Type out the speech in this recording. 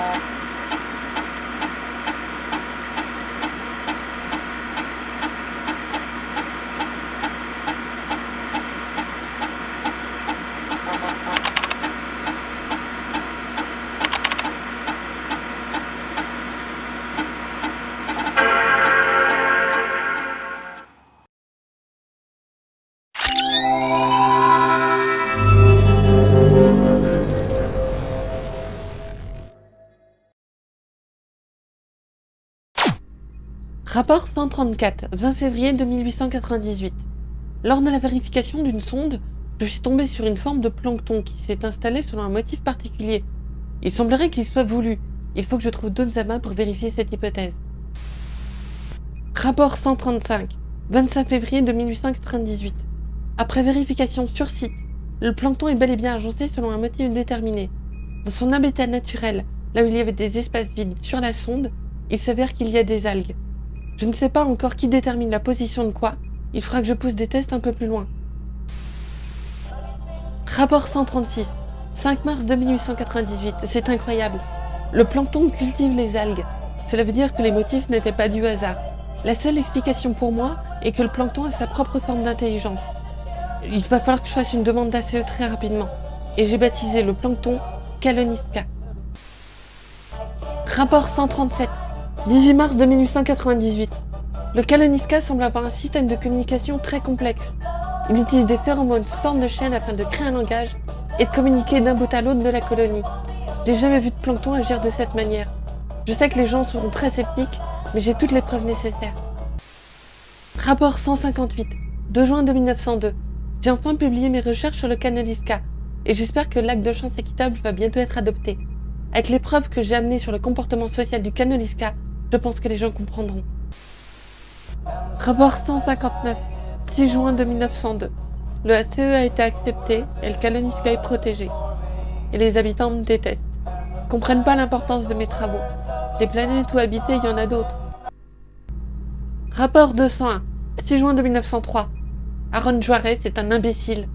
you Rapport 134, 20 février 2898. Lors de la vérification d'une sonde, je suis tombé sur une forme de plancton qui s'est installée selon un motif particulier. Il semblerait qu'il soit voulu. Il faut que je trouve amas pour vérifier cette hypothèse. Rapport 135, 25 février 2898. Après vérification sur site, le plancton est bel et bien agencé selon un motif déterminé. Dans son habitat naturel, là où il y avait des espaces vides sur la sonde, il s'avère qu'il y a des algues. Je ne sais pas encore qui détermine la position de quoi. Il faudra que je pousse des tests un peu plus loin. Rapport 136. 5 mars 2898. C'est incroyable. Le plancton cultive les algues. Cela veut dire que les motifs n'étaient pas du hasard. La seule explication pour moi est que le plancton a sa propre forme d'intelligence. Il va falloir que je fasse une demande d'ACE très rapidement. Et j'ai baptisé le plancton Caloniska. Rapport 137. 18 mars 1898. Le Kaloniska semble avoir un système de communication très complexe. Il utilise des phéromones sous forme de chaîne afin de créer un langage et de communiquer d'un bout à l'autre de la colonie. J'ai jamais vu de plancton agir de cette manière. Je sais que les gens seront très sceptiques, mais j'ai toutes les preuves nécessaires. Rapport 158, 2 juin 1902. J'ai enfin publié mes recherches sur le Canoliska, et j'espère que l'acte de chance équitable va bientôt être adopté. Avec les preuves que j'ai amenées sur le comportement social du Canoliska, je pense que les gens comprendront. Rapport 159, 6 juin 1902. Le ACE a été accepté et le Kaloniska est protégé. Et les habitants me détestent. Ils comprennent pas l'importance de mes travaux. Des planètes où habiter, il y en a d'autres. Rapport 201, 6 juin 1903. Aaron Juarez est un imbécile.